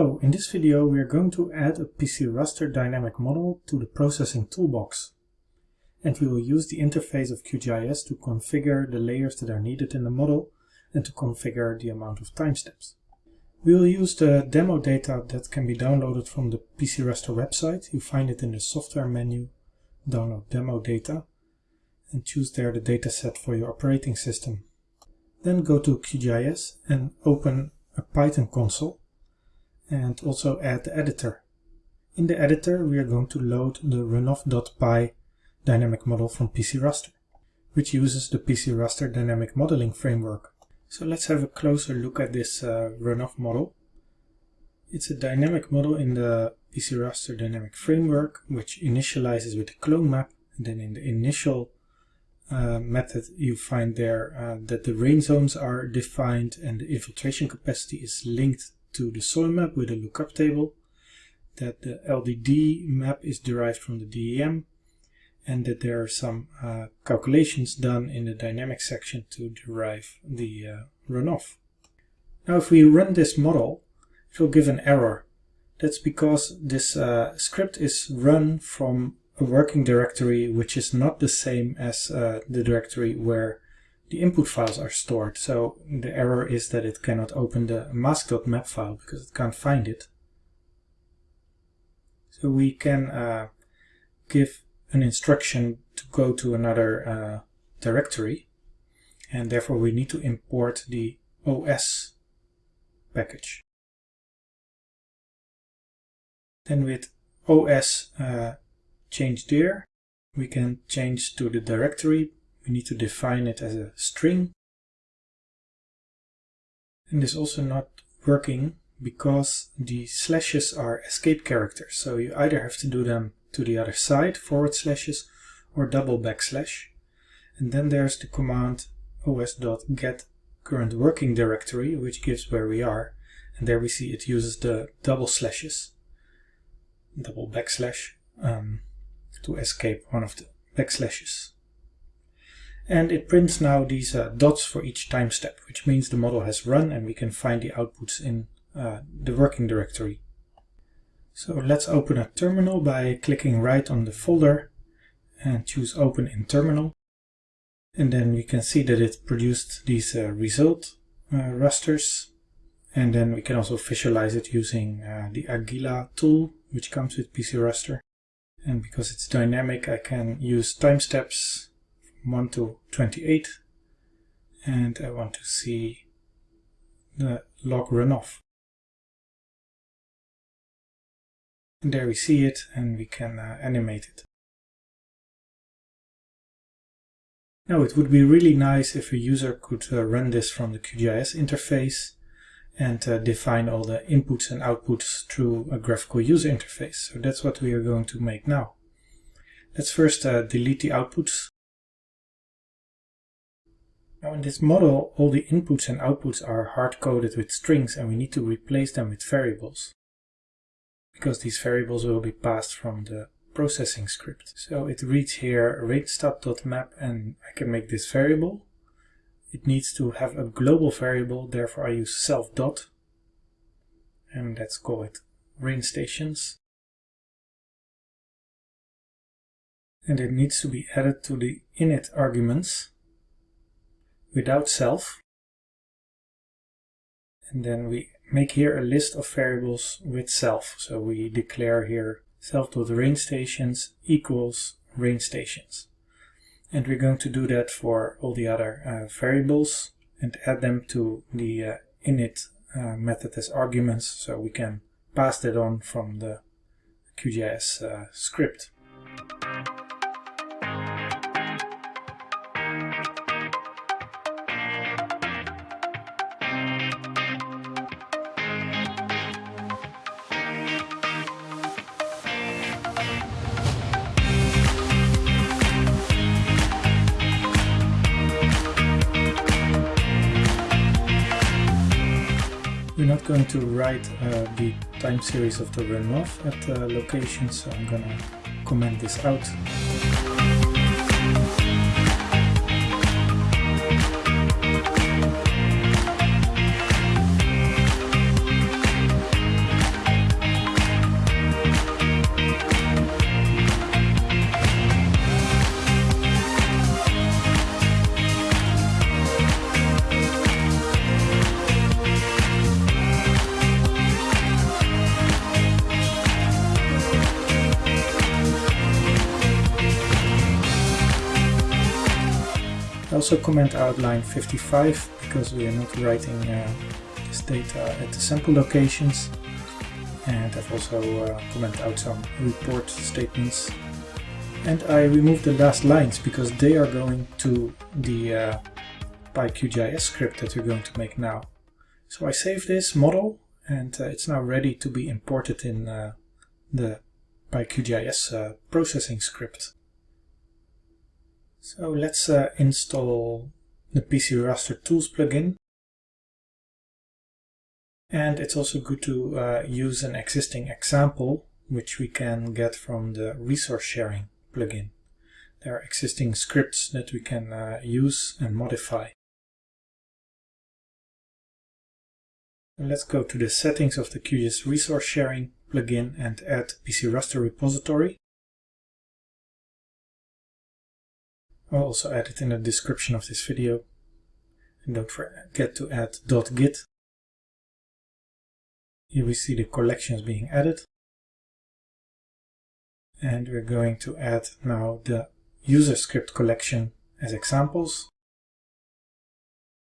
Hello, in this video we are going to add a PC raster dynamic model to the processing toolbox. And we will use the interface of QGIS to configure the layers that are needed in the model and to configure the amount of time steps. We will use the demo data that can be downloaded from the PC raster website. You find it in the software menu, download demo data, and choose there the dataset for your operating system. Then go to QGIS and open a Python console and also add the editor. In the editor we are going to load the runoff.py dynamic model from PC Raster, which uses the PC Raster dynamic modeling framework. So let's have a closer look at this uh, runoff model. It's a dynamic model in the PC Raster dynamic framework, which initializes with the clone map, and then in the initial uh, method you find there uh, that the rain zones are defined and the infiltration capacity is linked to the soil map with a lookup table, that the LDD map is derived from the DEM, and that there are some uh, calculations done in the dynamic section to derive the uh, runoff. Now if we run this model, it will give an error. That's because this uh, script is run from a working directory which is not the same as uh, the directory where the input files are stored. So the error is that it cannot open the mask.map file because it can't find it. So we can uh, give an instruction to go to another uh, directory and therefore we need to import the OS package. Then with OS uh, changed there, we can change to the directory we need to define it as a string. And this also not working because the slashes are escape characters. So you either have to do them to the other side, forward slashes, or double backslash. And then there's the command os.get current working directory, which gives where we are. And there we see it uses the double slashes, double backslash, um, to escape one of the backslashes and it prints now these uh, dots for each time step, which means the model has run and we can find the outputs in uh, the working directory. So let's open a terminal by clicking right on the folder and choose open in terminal. And then we can see that it produced these uh, result uh, rasters. And then we can also visualize it using uh, the Aguila tool, which comes with PC Raster. And because it's dynamic, I can use time steps 1 to 28 and I want to see the log runoff. And there we see it and we can uh, animate it. Now it would be really nice if a user could uh, run this from the QGIS interface and uh, define all the inputs and outputs through a graphical user interface. So that's what we are going to make now. Let's first uh, delete the outputs now in this model, all the inputs and outputs are hard-coded with strings and we need to replace them with variables. Because these variables will be passed from the processing script. So it reads here rainstat.map and I can make this variable. It needs to have a global variable, therefore I use self dot. And let's call it rain stations. And it needs to be added to the init arguments without self. And then we make here a list of variables with self. So we declare here self.rainstations equals rainstations. And we're going to do that for all the other uh, variables and add them to the uh, init uh, method as arguments so we can pass that on from the QGIS uh, script. Not going to write uh, the time series of the runoff at the location, so I'm gonna comment this out. Also comment out line 55 because we are not writing uh, this data at the sample locations and I've also uh, commented out some report statements and I removed the last lines because they are going to the uh, PyQGIS script that we're going to make now. So I save this model and uh, it's now ready to be imported in uh, the PyQGIS uh, processing script. So let's uh, install the PC Raster Tools plugin. And it's also good to uh, use an existing example which we can get from the resource sharing plugin. There are existing scripts that we can uh, use and modify. let's go to the settings of the QGIS resource sharing plugin and add PC Raster repository. I'll also add it in the description of this video. And don't forget to add .git. Here we see the collections being added. And we're going to add now the user script collection as examples.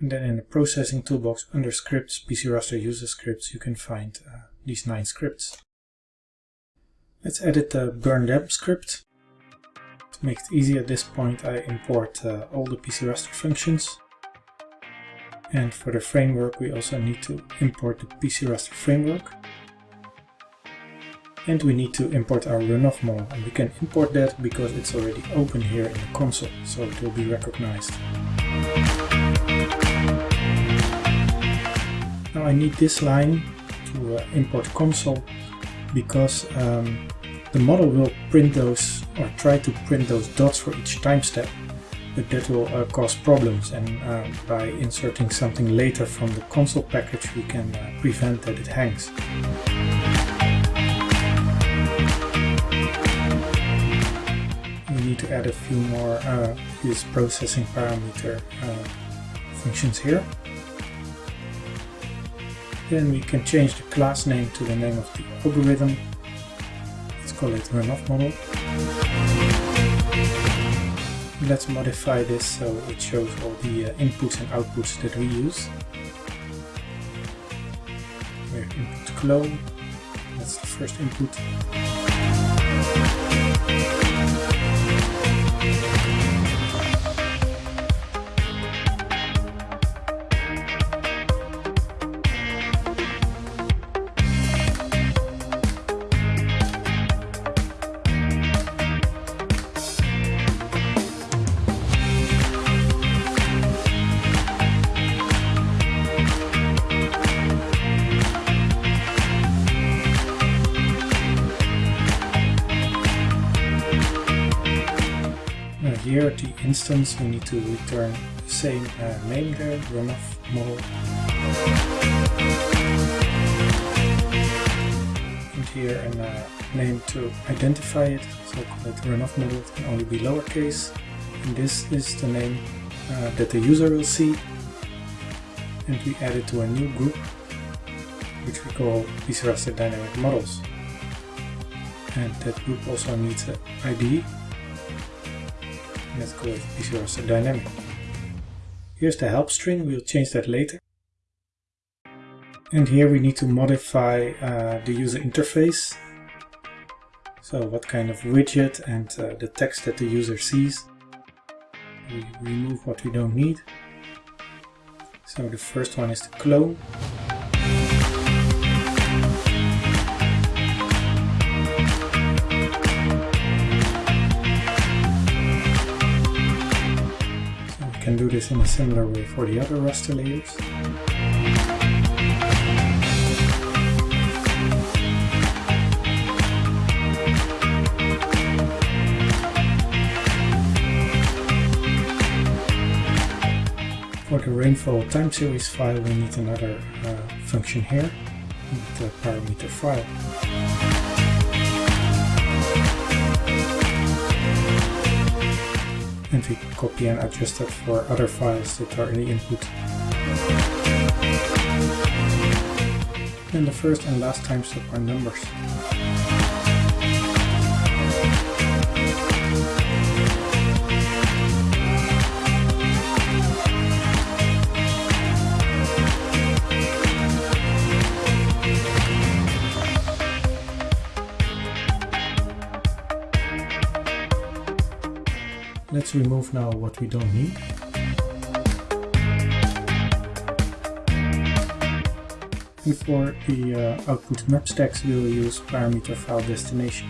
And then in the processing toolbox under scripts, PC Raster user scripts, you can find uh, these nine scripts. Let's edit the burn script. Make it easy at this point, I import uh, all the PC Raster functions. And for the framework, we also need to import the PC Raster framework. And we need to import our runoff model. And we can import that because it's already open here in the console, so it will be recognized. Now I need this line to uh, import console because um, the model will print those or try to print those dots for each time step but that will uh, cause problems and uh, by inserting something later from the console package we can uh, prevent that it hangs. We need to add a few more uh, this processing parameter uh, functions here. Then we can change the class name to the name of the algorithm. It runoff model. Let's modify this so it shows all the uh, inputs and outputs that we use. We're input clone. That's the first input. Here the instance we need to return the same uh, name there, runoff model. And here a uh, name to identify it, so call it runoff model, it can only be lowercase. And this is the name uh, that the user will see. And we add it to a new group, which we call PC Raster Dynamic Models. And that group also needs an ID Let's go with Dynamic. Here's the help string, we'll change that later. And here we need to modify uh, the user interface. So what kind of widget and uh, the text that the user sees. We remove what we don't need. So the first one is the clone. Can do this in a similar way for the other raster layers. For the rainfall time series file we need another uh, function here, the parameter file. And we copy and adjust it for other files that are in the input. And the first and last time step are numbers. Let's remove now what we don't need. And for the uh, output map stacks we will use parameter file destination.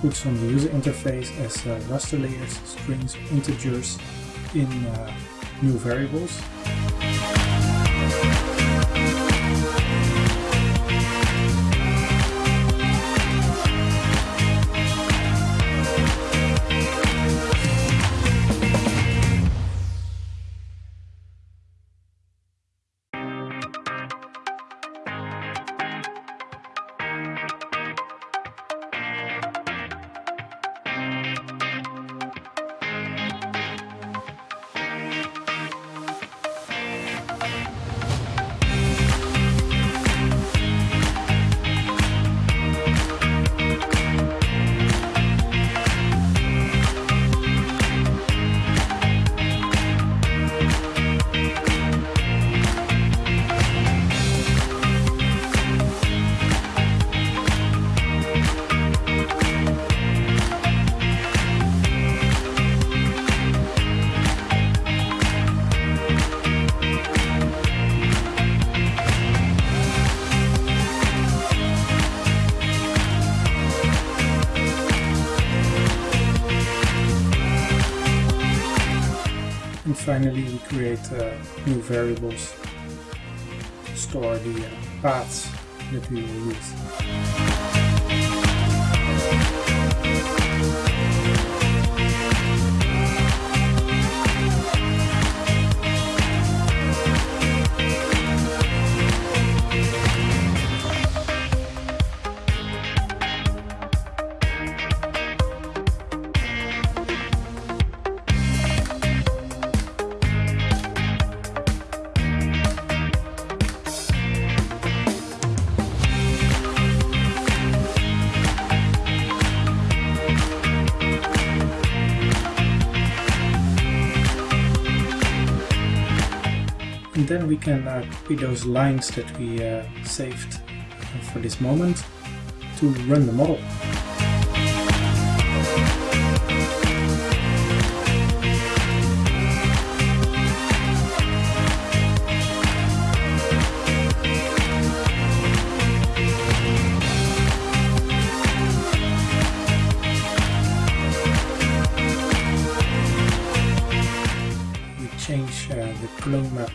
Inputs from the user interface as uh, raster layers, strings, integers in uh, new variables. Create uh, new variables store the uh, paths that we will use. And then we can uh, copy those lines that we uh, saved for this moment to run the model.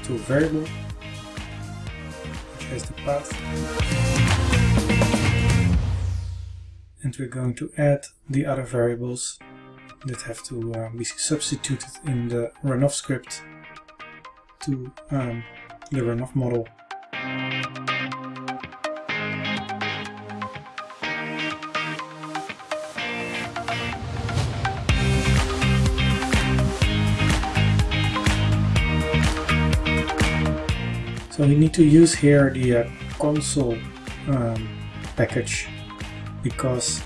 To variable which has the path. And we're going to add the other variables that have to uh, be substituted in the runoff script to um, the runoff model. So we need to use here the uh, console um, package because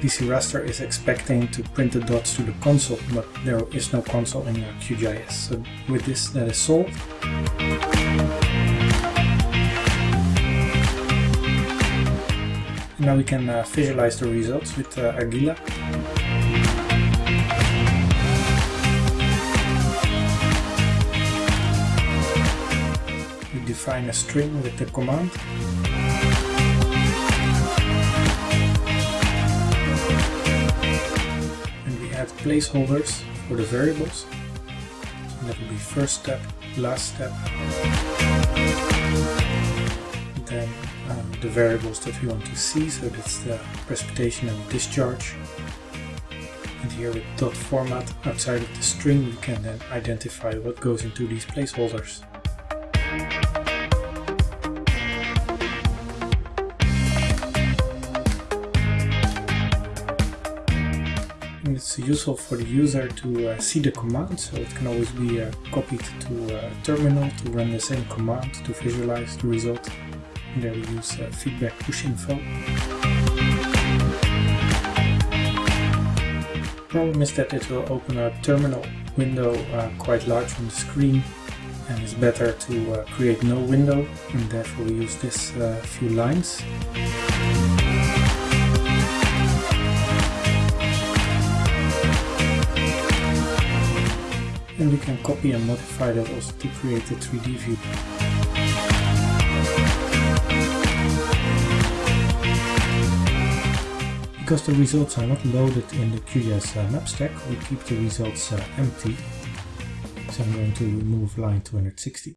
PC Raster is expecting to print the dots to the console, but there is no console in uh, QGIS. So with this, that is solved. Now we can uh, visualize the results with uh. Define a string with the command. And we add placeholders for the variables. So that will be first step, last step. Then um, the variables that we want to see, so that's the precipitation and discharge. And here with dot format outside of the string we can then identify what goes into these placeholders. It's useful for the user to uh, see the command, so it can always be uh, copied to a terminal to run the same command to visualize the result. And there we use uh, feedback push info. Problem is that it will open a terminal window uh, quite large on the screen and it's better to uh, create no window and therefore we use this uh, few lines. Can copy and modify that also to create a 3D view. Because the results are not loaded in the QGIS uh, map stack, we keep the results uh, empty. So I'm going to remove line 260.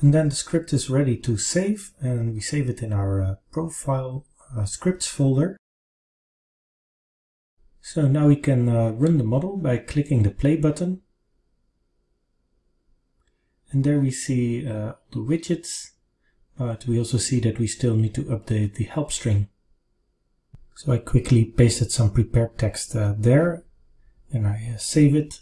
And then the script is ready to save and we save it in our uh, profile uh, scripts folder. So now we can uh, run the model by clicking the play button. And there we see uh, the widgets, but we also see that we still need to update the help string. So I quickly pasted some prepared text uh, there and I uh, save it.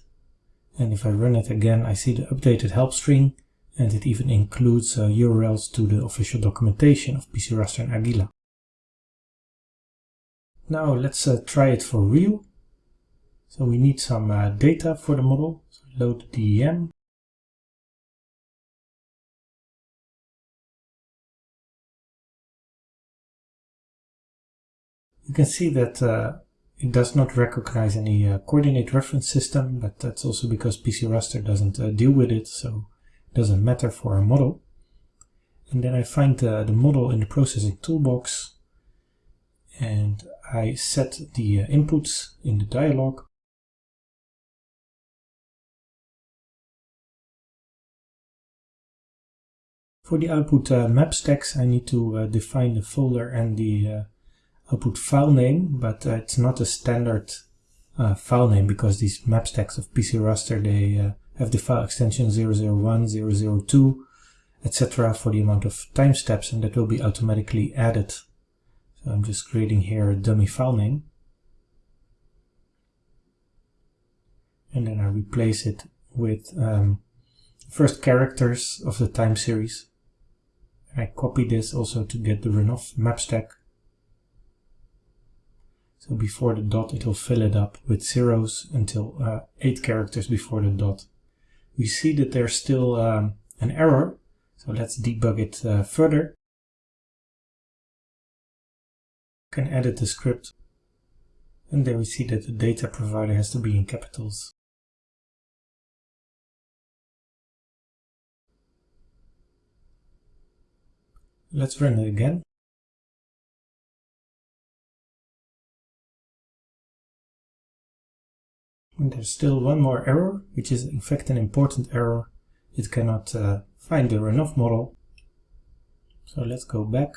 And if I run it again, I see the updated help string and it even includes URLs uh, to the official documentation of PC Raster and Aguila. Now let's uh, try it for real. So we need some uh, data for the model. So load DEM. You can see that uh, it does not recognize any uh, coordinate reference system, but that's also because PC Raster doesn't uh, deal with it, so it doesn't matter for our model. And then I find the model in the processing toolbox and I set the uh, inputs in the dialog. For the output uh, map stacks I need to uh, define the folder and the uh, output file name, but uh, it's not a standard uh, file name because these map stacks of PC Raster they have the file extension 001, 002, etc. for the amount of time steps and that will be automatically added so I'm just creating here a dummy file name. And then I replace it with um, first characters of the time series. And I copy this also to get the runoff map stack. So before the dot it will fill it up with zeros until uh, 8 characters before the dot. We see that there's still um, an error, so let's debug it uh, further. Can edit the script and there we see that the data provider has to be in capitals. Let's run it again. And there's still one more error, which is in fact an important error. It cannot uh, find the runoff model. So let's go back.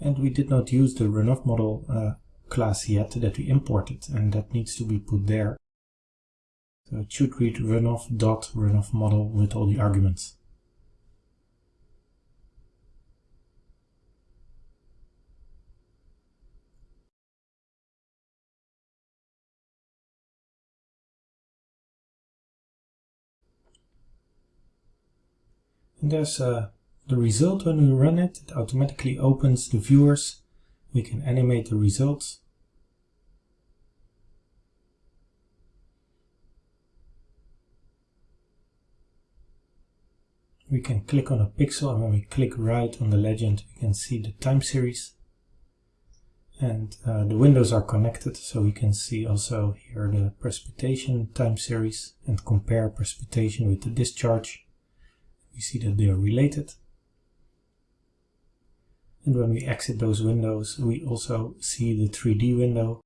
And we did not use the runoff model uh, class yet that we imported and that needs to be put there. So it should read runoff dot runoff model with all the arguments. And there's a the result when we run it, it automatically opens the viewers. We can animate the results. We can click on a pixel and when we click right on the legend we can see the time series and uh, the windows are connected so we can see also here the precipitation time series and compare precipitation with the discharge. We see that they are related. And when we exit those windows, we also see the 3D window.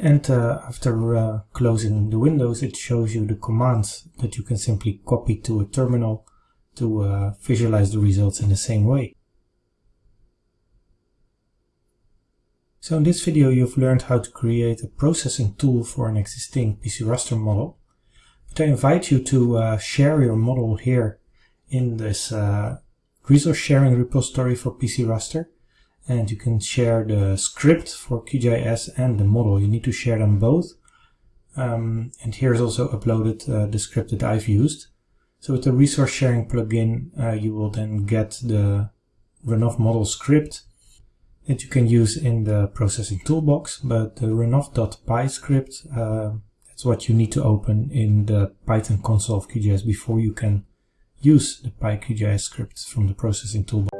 And uh, after uh, closing the windows, it shows you the commands that you can simply copy to a terminal to uh, visualize the results in the same way. So in this video you've learned how to create a processing tool for an existing PC raster model. But I invite you to uh, share your model here in this uh, resource sharing repository for PC raster. And you can share the script for QGIS and the model. You need to share them both. Um, and here's also uploaded uh, the script that I've used. So with the resource sharing plugin, uh, you will then get the runoff model script that you can use in the processing toolbox, but the runoff.py script, uh, that's what you need to open in the Python console of QGIS before you can use the PyQGIS script from the processing toolbox.